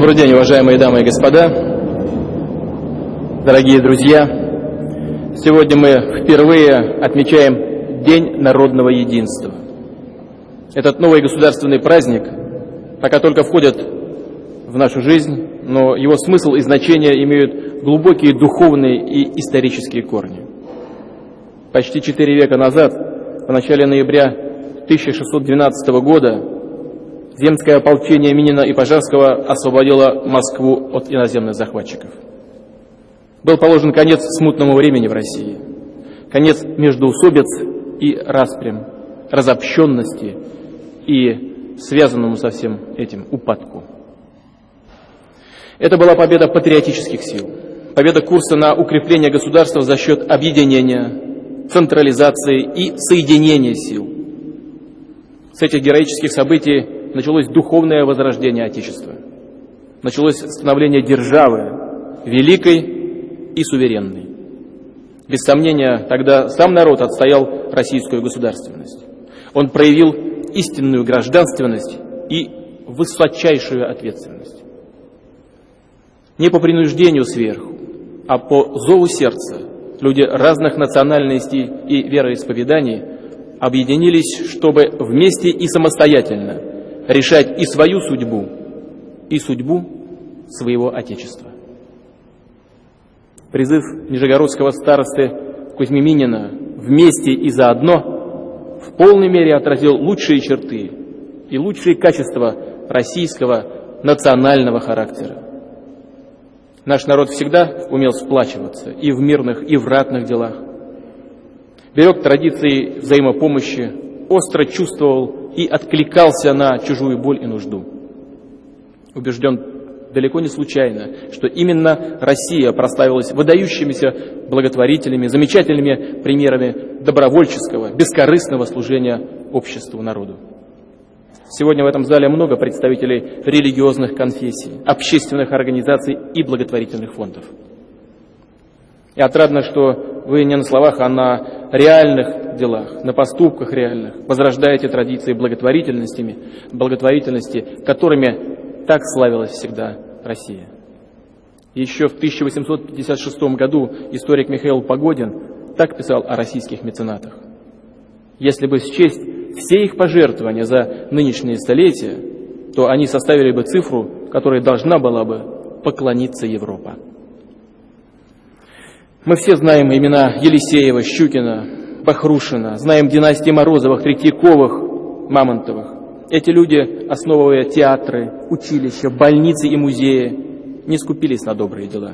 Добрый день, уважаемые дамы и господа, дорогие друзья. Сегодня мы впервые отмечаем День народного единства. Этот новый государственный праздник пока только входит в нашу жизнь, но его смысл и значение имеют глубокие духовные и исторические корни. Почти четыре века назад, в начале ноября 1612 года, земское ополчение Минина и Пожарского освободило Москву от иноземных захватчиков. Был положен конец смутному времени в России, конец междоусобиц и распрям, разобщенности и связанному со всем этим упадку. Это была победа патриотических сил, победа курса на укрепление государства за счет объединения, централизации и соединения сил. С этих героических событий началось духовное возрождение Отечества. Началось становление державы, великой и суверенной. Без сомнения, тогда сам народ отстоял российскую государственность. Он проявил истинную гражданственность и высочайшую ответственность. Не по принуждению сверху, а по зову сердца люди разных национальностей и вероисповеданий объединились, чтобы вместе и самостоятельно решать и свою судьбу, и судьбу своего Отечества. Призыв нижегородского старосты Кузьми Минина «Вместе и заодно» в полной мере отразил лучшие черты и лучшие качества российского национального характера. Наш народ всегда умел сплачиваться и в мирных, и в ратных делах. Берег традиции взаимопомощи, остро чувствовал и откликался на чужую боль и нужду. Убежден далеко не случайно, что именно Россия прославилась выдающимися благотворителями, замечательными примерами добровольческого, бескорыстного служения обществу, народу. Сегодня в этом зале много представителей религиозных конфессий, общественных организаций и благотворительных фондов. И отрадно, что вы не на словах, а на реальных делах, на поступках реальных возрождаете традиции благотворительностями, благотворительности, которыми так славилась всегда Россия. Еще в 1856 году историк Михаил Погодин так писал о российских меценатах. Если бы счесть все их пожертвования за нынешние столетия, то они составили бы цифру, которой должна была бы поклониться Европа. Мы все знаем имена Елисеева, Щукина, Бахрушина, знаем династии Морозовых, Третьяковых, Мамонтовых. Эти люди, основывая театры, училища, больницы и музеи, не скупились на добрые дела.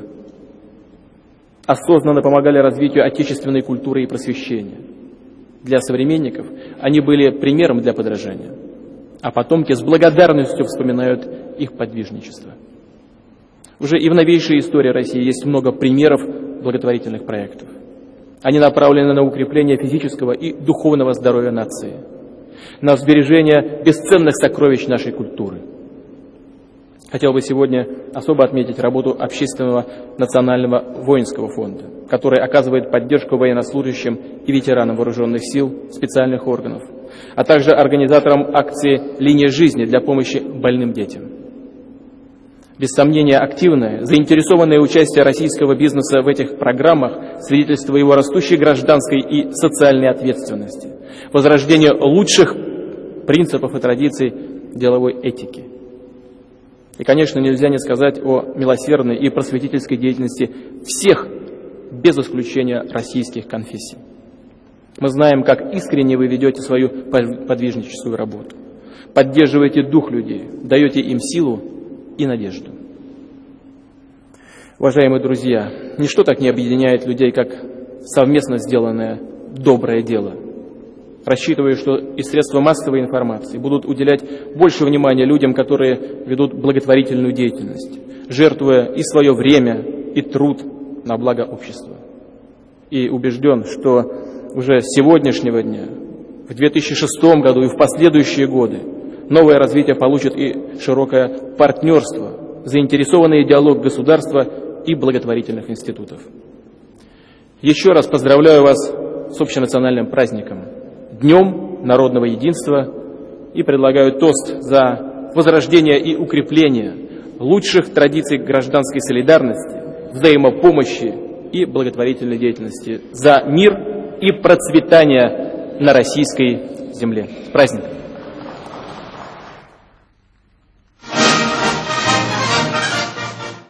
Осознанно помогали развитию отечественной культуры и просвещения. Для современников они были примером для подражания, а потомки с благодарностью вспоминают их подвижничество. Уже и в новейшей истории России есть много примеров благотворительных проектов. Они направлены на укрепление физического и духовного здоровья нации, на сбережение бесценных сокровищ нашей культуры. Хотел бы сегодня особо отметить работу Общественного национального воинского фонда, который оказывает поддержку военнослужащим и ветеранам вооруженных сил, специальных органов, а также организаторам акции «Линия жизни» для помощи больным детям. Без сомнения, активное, заинтересованное участие российского бизнеса в этих программах свидетельство его растущей гражданской и социальной ответственности, возрождение лучших принципов и традиций деловой этики. И, конечно, нельзя не сказать о милосердной и просветительской деятельности всех, без исключения российских конфессий. Мы знаем, как искренне вы ведете свою подвижническую работу, поддерживаете дух людей, даете им силу и надежду. Уважаемые друзья, ничто так не объединяет людей, как совместно сделанное доброе дело. Рассчитываю, что и средства массовой информации будут уделять больше внимания людям, которые ведут благотворительную деятельность, жертвуя и свое время, и труд на благо общества. И убежден, что уже с сегодняшнего дня, в 2006 году и в последующие годы новое развитие получит и широкое партнерство, заинтересованный диалог государства и благотворительных институтов. Еще раз поздравляю вас с общенациональным праздником, Днем народного единства и предлагаю тост за возрождение и укрепление лучших традиций гражданской солидарности, взаимопомощи и благотворительной деятельности, за мир и процветание на российской земле. С праздником!